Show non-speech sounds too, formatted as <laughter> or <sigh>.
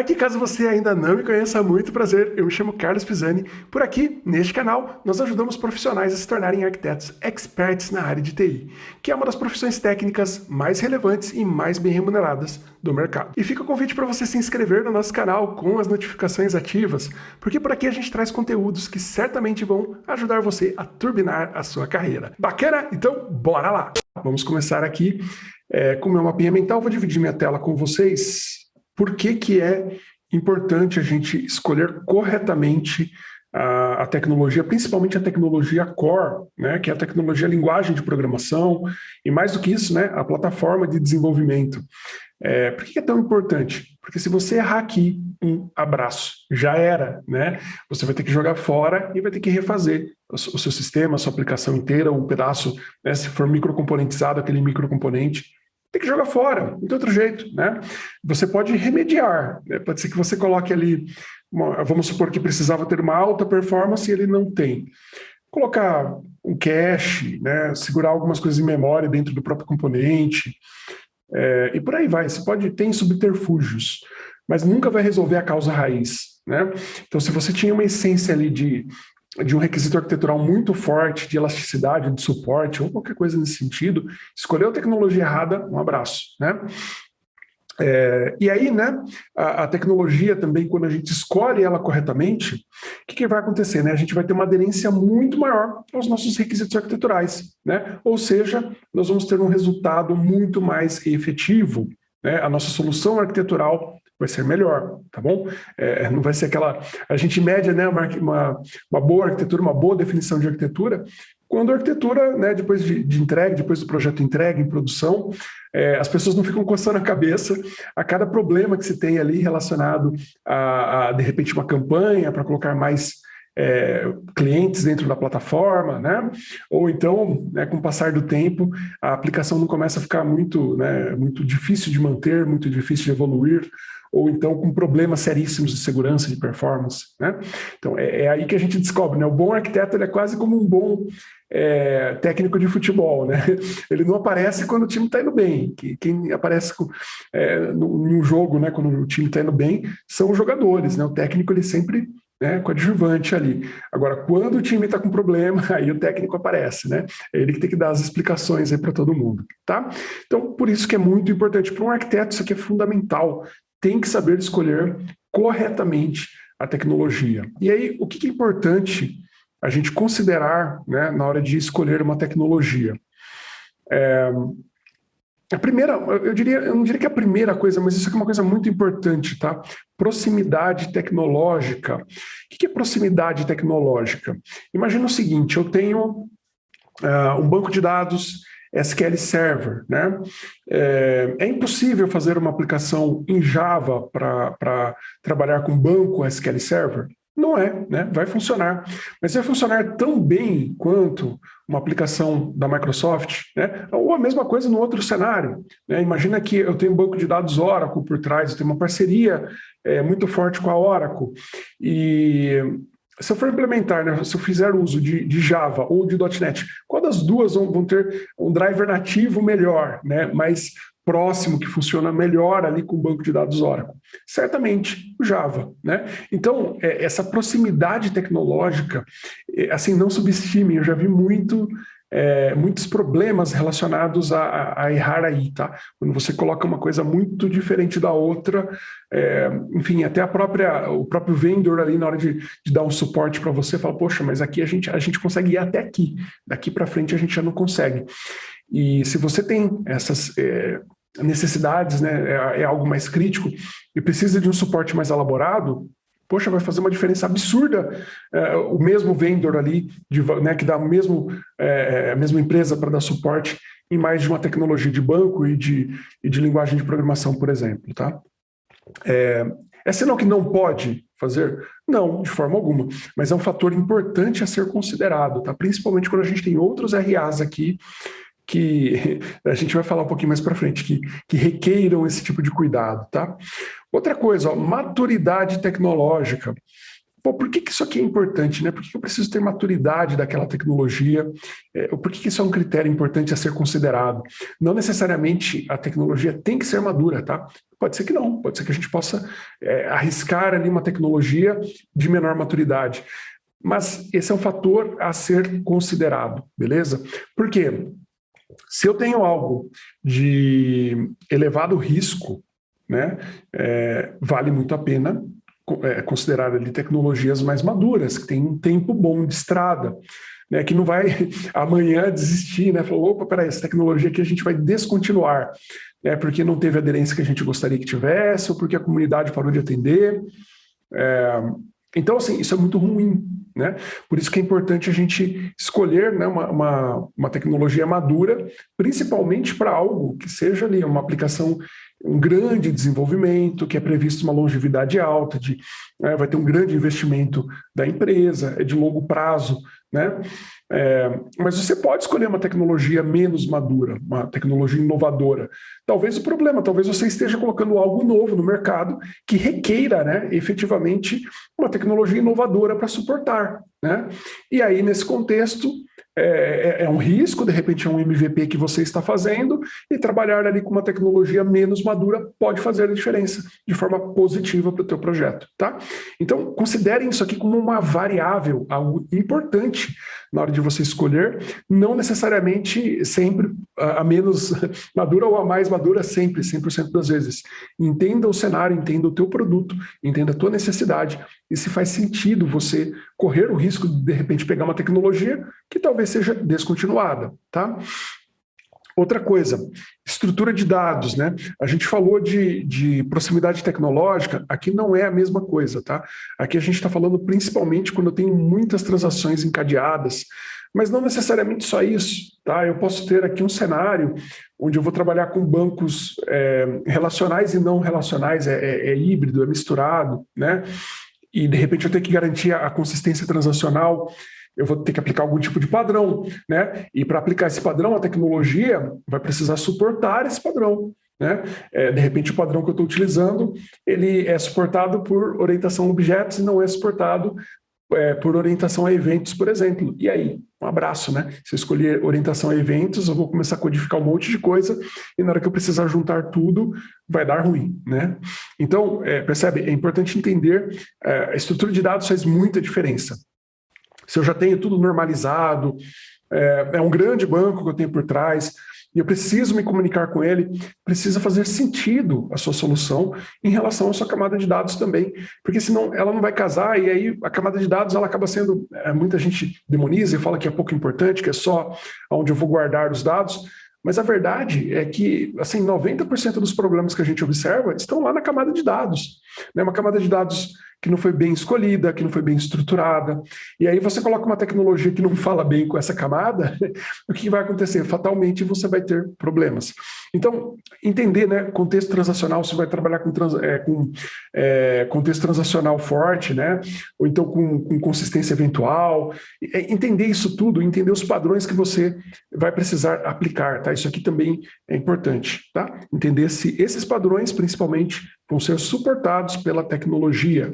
Aqui, caso você ainda não me conheça, muito prazer, eu me chamo Carlos Pisani. Por aqui, neste canal, nós ajudamos profissionais a se tornarem arquitetos experts na área de TI, que é uma das profissões técnicas mais relevantes e mais bem remuneradas do mercado. E fica o convite para você se inscrever no nosso canal com as notificações ativas, porque por aqui a gente traz conteúdos que certamente vão ajudar você a turbinar a sua carreira. Bacana? Então, bora lá! Vamos começar aqui é, com o meu mapinha mental, vou dividir minha tela com vocês por que, que é importante a gente escolher corretamente a, a, tecnologia, principalmente a tecnologia core, né, que é a tecnologia a linguagem de programação, e mais do que isso, né, a plataforma de desenvolvimento. É, por que é tão importante? Porque se você errar aqui, um abraço, já era, né? Você vai ter que jogar fora e vai ter que refazer o, o seu sistema, a sua aplicação inteira, um pedaço, né, se for microcomponentizado, aquele microcomponente, tem que jogar fora, não tem outro jeito, né? Você pode remediar, né? pode ser que você coloque ali, uma, vamos supor que precisava ter uma alta performance e ele não tem. Colocar um cache, né? segurar algumas coisas em memória dentro do próprio componente, é, e por aí vai. Você pode ter subterfúgios, mas nunca vai resolver a causa raiz. Né? Então, se você tinha uma essência ali de de um requisito arquitetural muito forte, de elasticidade, de suporte, ou qualquer coisa nesse sentido, escolheu a tecnologia errada, um abraço, né? É, e aí, né, a, a, tecnologia também, quando a gente escolhe ela corretamente, o que, que, vai acontecer? Né? A gente vai ter uma aderência muito maior aos nossos requisitos arquiteturais, né? Ou seja, nós vamos ter um resultado muito mais efetivo, né? A nossa solução arquitetural vai ser melhor, tá bom? É, não vai ser aquela... A gente mede né, uma, uma, uma, boa arquitetura, uma boa definição de arquitetura, quando a arquitetura, né, depois de, de entregue, depois do projeto entregue em produção, é, as pessoas não ficam coçando a cabeça a cada problema que se tem ali relacionado a, a de repente, uma campanha para colocar mais é, clientes dentro da plataforma, né? Ou então, né, com o passar do tempo, a aplicação não começa a ficar muito, né, muito difícil de manter, muito difícil de evoluir, ou então com problemas seríssimos de segurança, de performance. Né? Então, é, é, aí que a gente descobre, né? o bom arquiteto é quase como um bom é, técnico de futebol. Né? Ele não aparece quando o time está indo bem. Quem aparece com, é, jogo, né, quando o time está indo bem, são os jogadores. Né? O técnico ele sempre né, coadjuvante ali. Agora, quando o time está com problema, <laughs> aí o técnico aparece, né? É ele que tem que dar as explicações aí para todo mundo, tá? Então, por isso que é muito importante. Para um arquiteto, isso aqui é fundamental tem que saber escolher corretamente a tecnologia. E aí, o que é importante a gente considerar né, na hora de escolher uma tecnologia? É, a primeira, eu diria, eu não diria que é a primeira coisa, mas isso é uma coisa muito importante, tá? Proximidade tecnológica. O que é proximidade tecnológica? Imagina o seguinte, eu tenho uh, um banco de dados SQL Server. Né? É, é impossível fazer uma aplicação em Java para trabalhar com banco SQL Server? Não é, né? vai funcionar. Mas vai funcionar tão bem quanto uma aplicação da Microsoft, né? ou a mesma coisa no outro cenário. Né? Imagina que eu tenho um banco de dados Oracle por trás, eu tenho uma parceria é, muito forte com a Oracle, e se eu for implementar, né, se eu fizer uso de, de Java ou de .NET, qual das duas vão, vão, ter um driver nativo melhor, né, mais próximo, que funciona melhor ali com o banco de dados Oracle? Certamente o Java. Né? Então, é, essa proximidade tecnológica, é, assim, não subestime, eu já vi muito é, muitos problemas relacionados a, a, errar aí, tá? Quando você coloca uma coisa muito diferente da outra, é, enfim, até a própria, o próprio vendor ali na hora de, de dar um suporte para você, fala, poxa, mas aqui a gente, a gente consegue ir até aqui, daqui para frente a gente já não consegue. E se você tem essas é, necessidades, né, é, é algo mais crítico e precisa de um suporte mais elaborado, poxa, vai fazer uma diferença absurda é, o mesmo vendor ali, de, né, que dá o mesmo, é, a mesma empresa para dar suporte em mais de uma tecnologia de banco e de, e de linguagem de programação, por exemplo. Tá? É, é sinal que não pode fazer? Não, de forma alguma, mas é um fator importante a ser considerado, tá? principalmente quando a gente tem outros RAs aqui que <laughs> a gente vai falar um pouquinho mais para frente, que, que requeiram esse tipo de cuidado. Tá? Outra coisa, ó, maturidade tecnológica. Pô, por que, que isso aqui é importante? Né? Por que, eu preciso ter maturidade daquela tecnologia? É, por que, que isso é um critério importante a ser considerado? Não necessariamente a tecnologia tem que ser madura, tá? Pode ser que não, pode ser que a gente possa é, arriscar ali uma tecnologia de menor maturidade. Mas esse é um fator a ser considerado, beleza? Por quê? Se eu tenho algo de elevado risco, né, é, vale muito a pena é, considerar ali tecnologias mais maduras, que tem um tempo bom de estrada, né, que não vai <laughs> amanhã desistir, né, falou, opa, peraí, essa tecnologia aqui a gente vai descontinuar, né, porque não teve aderência que a gente gostaria que tivesse, ou porque a comunidade parou de atender. É, então, assim, isso é muito ruim, né? Por isso que é importante a gente escolher né, uma, uma, uma tecnologia madura, principalmente para algo que seja ali uma aplicação um grande desenvolvimento, que é previsto uma longevidade alta, de, né, vai ter um grande investimento da empresa, é de longo prazo, né? É, mas você pode escolher uma tecnologia menos madura, uma tecnologia inovadora. Talvez o problema, talvez você esteja colocando algo novo no mercado que requeira né, efetivamente uma tecnologia inovadora para suportar. Né? E aí, nesse contexto, é, é, é, um risco, de repente é um MVP que você está fazendo, e trabalhar ali com uma tecnologia menos madura pode fazer a diferença de forma positiva para o teu projeto, tá? Então, considerem isso aqui como uma variável, algo importante na hora de você escolher, não necessariamente sempre a menos <laughs> madura ou a mais madura, sempre, 100% das vezes. Entenda o cenário, entenda o teu produto, entenda a tua necessidade, e se faz sentido você correr o risco de, de repente, pegar uma tecnologia que talvez seja descontinuada, tá? Outra coisa, estrutura de dados, né? A gente falou de, de proximidade tecnológica, aqui não é a mesma coisa, tá? Aqui a gente está falando principalmente quando eu tenho muitas transações encadeadas, mas não necessariamente só isso, tá? Eu posso ter aqui um cenário onde eu vou trabalhar com bancos é, relacionais e não relacionais, é, é, é híbrido, é misturado, né? E de repente eu tenho que garantir a consistência transacional eu vou ter que aplicar algum tipo de padrão, né? E para aplicar esse padrão, a tecnologia vai precisar suportar esse padrão. Né? É, de repente, o padrão que eu estou utilizando, ele é suportado por orientação a objetos e não é suportado é, por orientação a eventos, por exemplo. E aí? Um abraço, né? Se eu escolher orientação a eventos, eu vou começar a codificar um monte de coisa e na hora que eu precisar juntar tudo, vai dar ruim, né? Então, é, percebe? É importante entender, é, a estrutura de dados faz muita diferença se eu já tenho tudo normalizado, é, é um grande banco que eu tenho por trás, e eu preciso me comunicar com ele, precisa fazer sentido a sua solução em relação à sua camada de dados também, porque senão ela não vai casar e aí a camada de dados ela acaba sendo, é, muita gente demoniza e fala que é pouco importante, que é só onde eu vou guardar os dados, mas a verdade é que assim 90% dos problemas que a gente observa estão lá na camada de dados, né? uma camada de dados que não foi bem escolhida, que não foi bem estruturada. E aí você coloca uma tecnologia que não fala bem com essa camada, <laughs> o que vai acontecer? Fatalmente você vai ter problemas. Então, entender, né, contexto transacional, você vai trabalhar com, trans, é, com é, contexto transacional forte, né, ou então com, com consistência eventual, é, entender isso tudo, entender os padrões que você vai precisar aplicar, tá? Isso aqui também é importante, tá? Entender se esses padrões, principalmente, vão ser suportados pela tecnologia.